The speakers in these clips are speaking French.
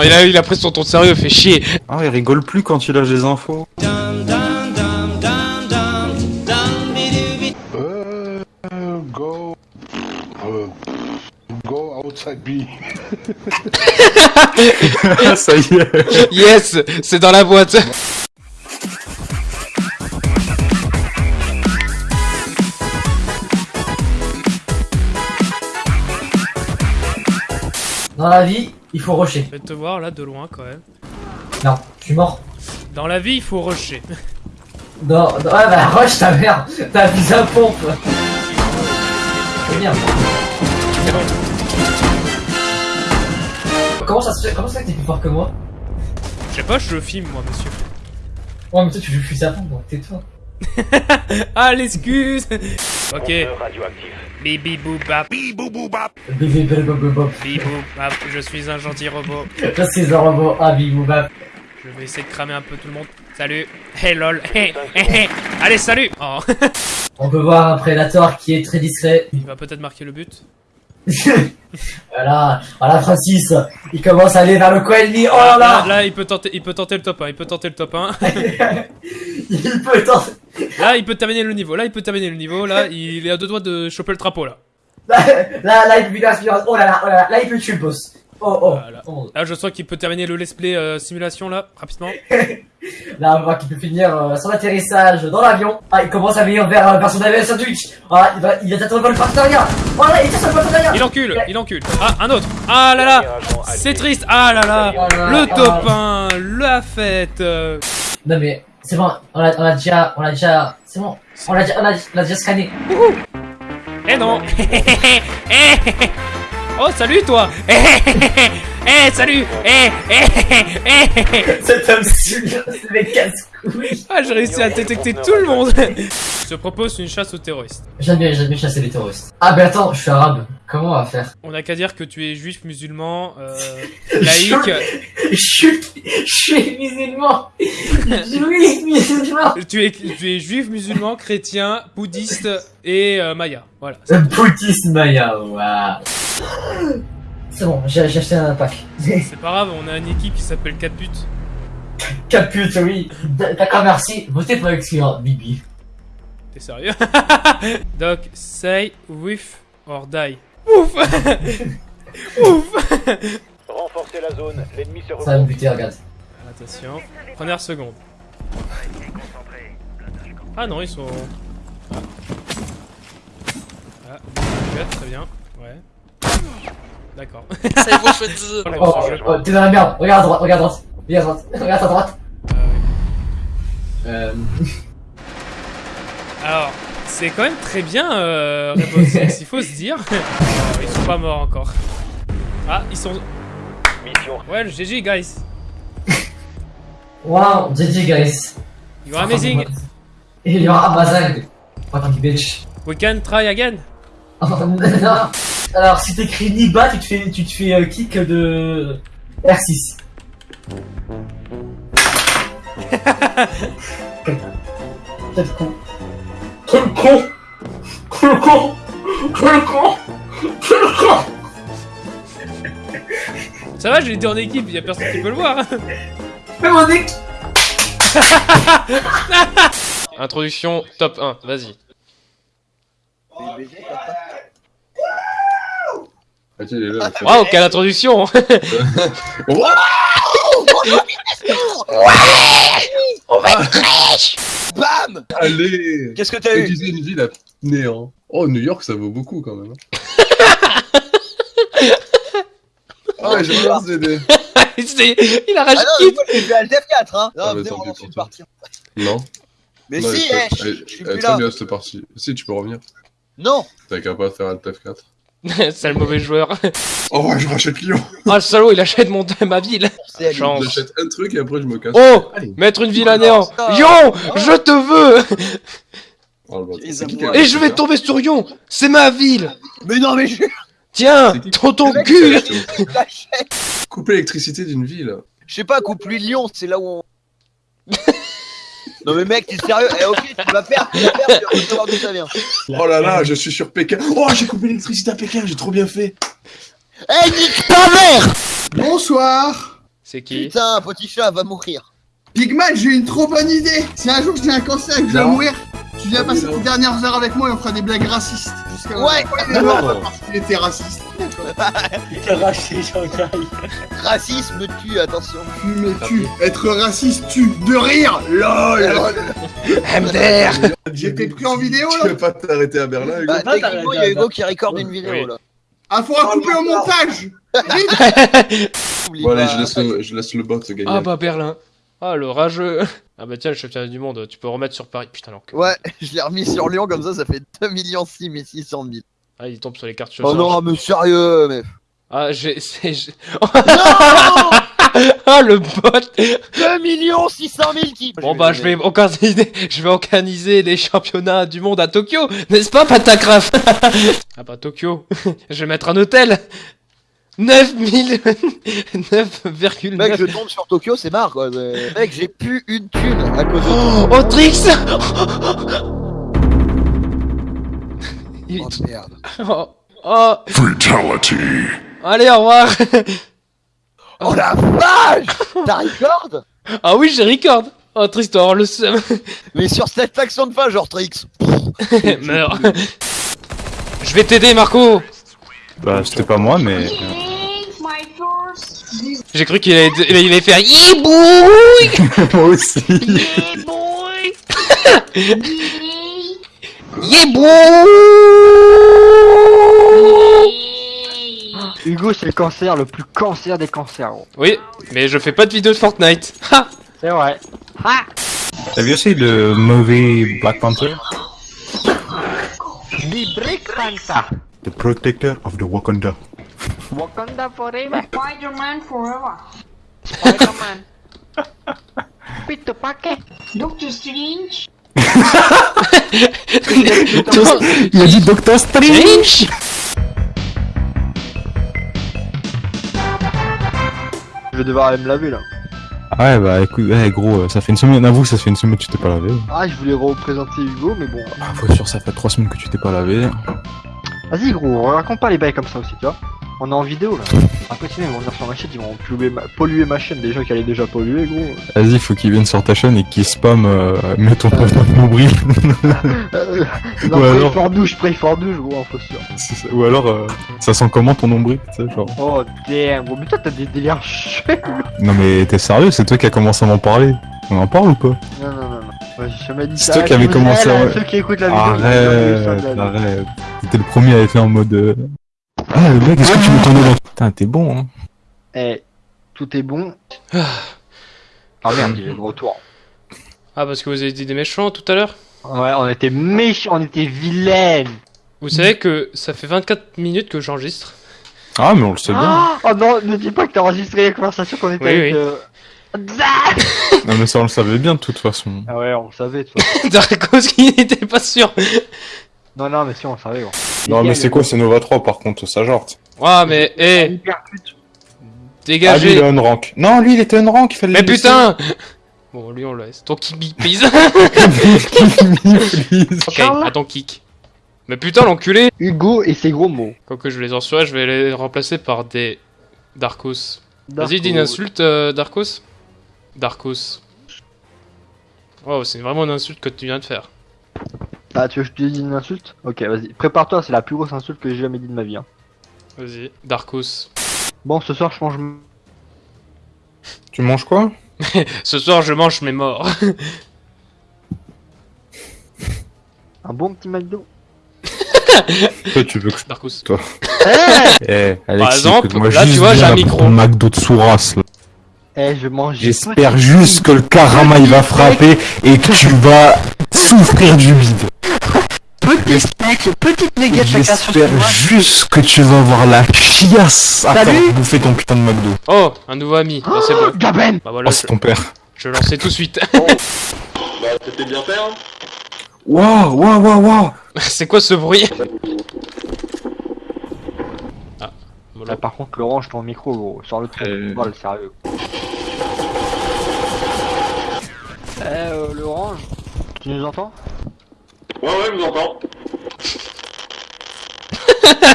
Oh, il, a, il a pris son ton sérieux, fait chier. Ah, il rigole plus quand il lâche des infos. Uh, go. Uh, go outside B. Ça y est. Yes, c'est dans la boîte. Dans la vie, il faut rusher. Je vais te voir là de loin quand même. Non, je suis mort. Dans la vie, il faut rusher. Non, non, ouais, bah rush ta mère. T'as vu à pompe. Merde. C'est bon. Comment ça se fait Comment ça fait que t'es plus fort que moi? Je sais pas, je filme moi, monsieur. Oh, mais toi tu joues plus à pompe, donc tais-toi. ah, l'excuse Ok. Bibi boubap, Bébé, bébé, bébé, bébé. bibou bap, je suis un gentil robot. Je suis un robot, ah bibou bap. Je vais essayer de cramer un peu tout le monde. Salut Hey lol Hey, hey, hey. Allez, salut Oh On peut voir un prédateur qui est très discret. Il va peut-être marquer le but. voilà, voilà Francis, il commence à aller vers le coin ennemi. Oh là Là, là là, il peut tenter, il peut tenter le top 1, il peut tenter le top 1. Il peut tenter. Là, il peut terminer le niveau. Là, il peut terminer le niveau. Là, il est à deux doigts de choper le trapeau, là. Là, là, là, il peut l'aspiration. Oh là là, oh là là, là, il peut tuer le boss. Oh, oh. Voilà. oh. Là, je sens qu'il peut terminer le let's play euh, simulation, là, rapidement. Là, on voit qu'il peut finir euh, son atterrissage dans l'avion. Ah, il commence à venir vers, euh, vers son avion sandwich. Ah, il va, il va t'attendre dans le partenariat. Voilà, il tient sur le partenariat. Il encule, il encule. Ah, un autre. Ah là là C'est triste. Ah là là Oh là là, Le ah. top 1, la fête. Non mais, c'est bon, on l'a, on l'a déjà, on l'a déjà, c'est bon. On l'a on l'a, on l'a déjà scanné. Eh non Oh, salut, toi Eh, salut Eh, eh, eh Cet homme c'est mes casse-couilles. Ah, j'ai réussi à détecter tout le monde Je te propose une chasse aux terroristes. J'aime bien, j'aime bien chasser les terroristes. Ah, mais attends, je suis arabe. Comment on va faire? On n'a qu'à dire que tu es juif, musulman, euh, laïque. Je suis, je suis musulman. Je suis musulman. Tu es, tu es juif, musulman, chrétien, bouddhiste et euh, maya. Voilà. Bouddhiste Maya, waouh. C'est bon, j'ai acheté un pack. C'est pas grave, on a une équipe qui s'appelle 4 buts. Capute, oui. D- D'accord, merci. Votez pour exclure Bibi. T'es sérieux? Doc, say with or die. Ouf Ouf Renforcez la zone, l'ennemi se Ça va me buter, regarde. Attention, première seconde. Ah non, ils sont... Ah, ah très bien. D'accord. Ça y est, vous faites... euh, On est Oh, oh, t'es dans la merde. Regarde à droite, regarde à droite. Regarde à droite, regarde à droite. Ouais. Euh... Alors, c'est quand même très bien, euh, il faut se dire. Alors, ils sont pas morts encore. Ah, ils sont... Mission Well, GG, guys. Wow, GG guys. You are amazing. Et il y aura Amazon. Fucking bitch. We can try again. Oh, non. Alors, si t'écris Niba, tu te fais, tu te fais euh, kick de R6. Quel con. Quel con. Quel con. Quel con. Quel con. Ça va, je l'ai dit en équipe, y a personne qui peut le voir. Mais mon dick. Introduction top 1, vas-y. Ah, tiens, il est là. Waouh, quelle introduction Bam Allez Qu'est-ce que t'as eu Utiliser une ville à néant. Oh, New York, ça vaut beaucoup quand même. hein. Ah ouais, j'ai pas Il a Ah rajouté non, mais moi j'ai fait Alt F4 hein Non, Ah, bah, on partie. Non. Mais Non, si, eh, je suis plus là bien cette partie. Si, tu peux revenir. Non T'as qu'à pas faire Alt F4. C'est le mauvais joueur. Oh ouais, je rachète Lyon. Oh, le salaud, il achète mon, ma ville. Chance. J'achète un truc et après je me casse. Oh Allez. Mettre une ville à néant. Ah. Yon Je te veux Oh, Et je vais tomber sur Yon C'est ma ville Mais non, mais je Tiens Dans ton cul. Couper l'électricité d'une ville. Je sais pas, coupe lui Lyon, c'est là où on. Non mais mec, t'es sérieux Eh ok, tu vas perdre, tu vas perdre, tu vas savoir d'où ça vient. Oh là là, je suis sur Pékin. Oh, j'ai coupé l'électricité à Pékin, j'ai trop bien fait. Eh nique ta mère Bonsoir C'est qui Putain, petit chat va mourir. Pigman, j'ai une trop bonne idée Si un jour j'ai un cancer et que je dois Non. mourir, tu viens passer tes dernières heures avec moi et on fera des blagues racistes. Jusqu'à Ouais. parce qu'il était raciste. Racisme tue, attention. Tu me tues. Être raciste tue. De rire LOL MDR J'ai été pris en vidéo Tu là peux pas t'arrêter à Berlin, Hugo Bah, techniquement, il y a Hugo qui recorde une vidéo Oui. là. Ah, faudra couper au montage Bon, allez, je laisse le, je laisse le bot gagner. Ah bah Berlin. Ah, le rageux. Ah bah tiens, le championnat du monde, tu peux remettre sur Paris. Putain, alors que... Ouais, je l'ai remis sur Lyon comme ça, ça fait 2 millions 6 600 000. Ah, il tombe sur les cartes Oh non, mais sérieux, mais. Ah, j'ai... Ah, le bot 2 millions 600 000 qui. Bon bah, je vais organiser... Je vais organiser les championnats du monde à Tokyo, n'est-ce pas, Patacraf Ah bah, Tokyo. je vais mettre un hôtel 9000... 9,9... Mec, je tombe sur Tokyo, c'est marre quoi. Mec, j'ai plus une thune à cause de. Oh, Autrix Il- Oh merde. Oh, oh. Allez, au revoir Oh la vache T'as record? Ah oui, j'ai record Oh, Tristan, le seum Mais sur cette action de fin, genre Trix. Meurs Je vais t'aider, Marco Bah, c'était pas moi, mais. J'ai cru qu'il allait, il allait faire Yibouille moi aussi. Yibouille Hugo, c'est le cancer, le plus cancer des cancers, gros. Oui, mais je fais pas de vidéo de Fortnite. Ha C'est vrai. T'as vu aussi le mauvais Black Panther? The Protector of the Wakanda. Wakanda forever. Spider-Man forever. Spider-Man. Paquet. Doctor Strange. Il a dit Doctor Strange Je vais devoir aller me laver là. Ouais, bah écoute, ouais, gros, euh, ça fait une semaine, avoue, ça fait une semaine que tu t'es pas lavé. Ah, je voulais représenter Hugo, mais bon. Ah, faut sûr, ça fait trois semaines que tu t'es pas lavé. Vas-y, gros, raconte pas les bails comme ça aussi, tu vois. On est en vidéo là. Après, sinon, ils vont venir sur ma chaîne, ils vont polluer ma, polluer ma chaîne, des gens qui allaient déjà polluer, gros. Vas-y, faut qu'il vienne sur ta chaîne et qu'il spam, euh, mets ton pote dans le nombril. Non, Ou alors- for douche, pray for douche, gros, info sûr. Ou alors, euh, ça sent comment ton nombril, tu sais, genre. Oh damn, gros, mais toi t'as des délires chelous. Non mais t'es sérieux, c'est toi qui a commencé à m'en parler. On en parle ou pas? Non, non, non, non. Ouais, j'ai jamais dit C'est toi qui avais commencé dirais, à- Ceux qui écoutent la vidéo, Arrête, arrête. T'étais le premier à être en mode. euh, Ah, le mec, est-ce que tu veux dans. Putain, t'es bon, hein. Eh, tout est bon. Ah merde, il est de retour. Ah, parce que vous avez dit des méchants tout à l'heure Ouais, on était méchants, on était vilaines. Vous savez que ça fait 24 minutes que j'enregistre. Ah, mais on le sait bien. Ah oh non, ne dis pas que t'as enregistré la conversation qu'on était Oui, avec. oui. euh, Non, mais ça, on le savait bien de toute façon. Ah ouais, on le savait, de toute façon. Darkos qui n'était pas sûr. Non, non, mais si, on le savait, gros. Non, mais c'est quoi, c'est Nova 3 par contre, ça genre. Ah, mais, hé, Hyper pute. Ah, lui, il est dégagez. on rank. Non, lui, il était on rank, il fallait Mais putain Bon, lui, on le laisse. Ton kick, please. Please. ok, à ton kick. Mais putain, l'enculé Hugo et ses gros mots. Quoique je vais les censurer, je vais les remplacer par des Darkos. Vas-y, dis une insulte, euh, Darkos. Darkos. Wow, c'est vraiment une insulte que tu viens de faire. Ah, tu veux que je te dise une insulte Ok, vas-y. Prépare-toi, c'est la plus grosse insulte que j'ai jamais dit de ma vie. Hein. Vas-y, Darkos. Bon, ce soir, je mange. Tu manges quoi? Ce soir, je mange mes morts. Un bon petit McDo. Toi, tu veux que je. Darkos. Eh, Alexis, exemple, écoute-moi là, tu vois, j'ai un micro. McDo de Souras, là. Eh, je mange. J'espère juste que le karama il va frapper et que tu vas souffrir du vide. Petit steak, petite nugget J'espère juste que tu vas avoir la chiasse à Salut faire bouffer ton putain de McDo. Oh, un nouveau ami. Ah, c'est bon. Gaben Bah voilà, Oh, c'est ton père. je, je lançais tout de suite. Waouh, waouh, waouh, waouh. c'est quoi ce bruit? Ah, voilà. Là, par contre, Laurent, ton micro, gros. Sur le truc, Euh. Vol, sérieux. Eh, euh, l'orange, tu nous entends? Ouais, ouais, je vous entends.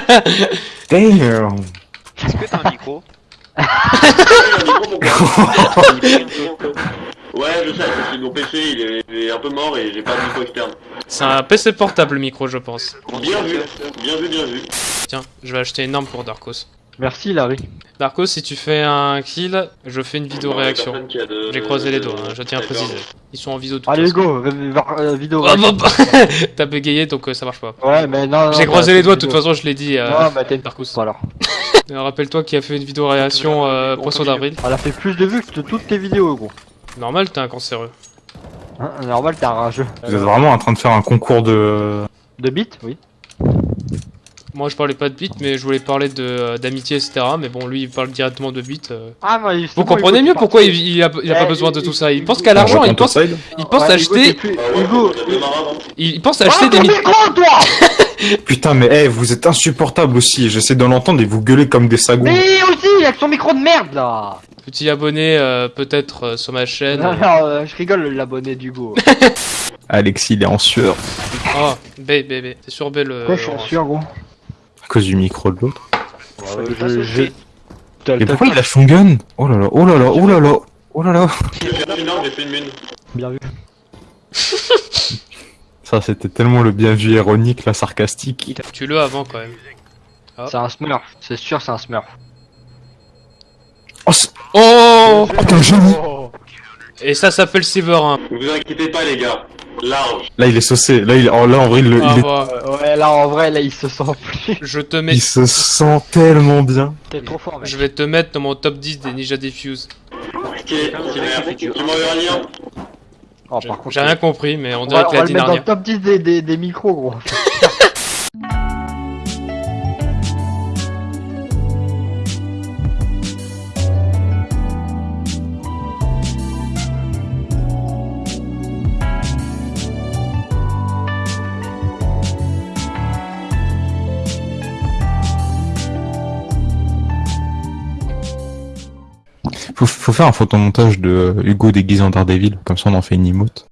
Damn Est-ce que t'as un micro Ouais, je sais, c'est mon PC, il est, il est un peu mort et j'ai pas de micro externe. C'est un PC portable le micro, je pense. Bien vu, bien vu, bien vu. Tiens, je vais acheter une arme pour Darkos. Merci Larry. Darkos, si tu fais un kill, je fais une vidéo Non, réaction. J'ai croisé les doigts, hein, je tiens à préciser. Ils sont en vidéo tout Allez go, v- euh, vidéo. Oh, bah, bah. T'as bégayé donc euh, ça marche pas. Ouais, mais non, non, J'ai croisé bah, les doigts, de toute façon je l'ai dit. Euh, Non, bah t'es. Euh, Rappelle-toi qui a fait une vidéo réaction euh, Poisson d'avril. Elle a fait plus de vues que de toutes tes vidéos, gros. Normal, t'es un cancéreux. Hein, normal, t'es un rageux. Vous êtes vraiment en train de faire un concours de... De bits, oui. Moi je parlais pas de beat, mais je voulais parler de euh, d'amitié, etc. Mais bon, lui il parle directement de beat. euh. Ah, moi, il- c'est Vous comprenez Hugo, mieux pourquoi il, il a, il a pas Eh, besoin de il- tout ça. Il il- pense qu'à l'argent, il pense, il pense acheter, Hugo, il pense Ah, acheter des mi- micro, toi Putain, mais eh, vous êtes insupportable aussi. J'essaie de l'entendre et vous gueulez comme des sagous. Mais aussi, avec son micro de merde, là petits abonnés euh, peut-être euh, sur ma chaîne. Non, non, euh, je rigole, l'abonné d'Hugo. Alexis, il est en sueur. Oh, B, B, B. C'est sur B le. Quoi, je suis orange. sûr, gros? À cause du micro de l'autre. je, je... T'as- Et t'as- pourquoi il a son gun? Oh là là, oh là là, oh là là, oh là là. J'ai fait une mine. Bien vu. Ça, c'était tellement le bien vu ironique, là, sarcastique. Tu le avant quand même. C'est un smurf, c'est sûr, c'est un smurf. Oh, c'est- Oh oh, t'es un génie Et ça s'appelle Severin. Ne vous inquiétez pas, les gars. Large. Là, il est saucé. Là, il... oh, là en vrai, il, le- Ah, il, est- bah, Ouais, là, en vrai, là, il se sent plus. je te mets. il se sent tellement bien. T'es trop fort, mec. Je vais te mettre dans mon top 10 des Ninja Diffuse. Ok, tu m'enverras un lien Oh, par contre, J'ai rien compris, mais on on dirait va, que on l'a va dit le mettre dans le dernière. top 10 des, des, des micros, gros. faut faire un photomontage de Hugo déguisé en Daredevil, comme ça on en fait une emote.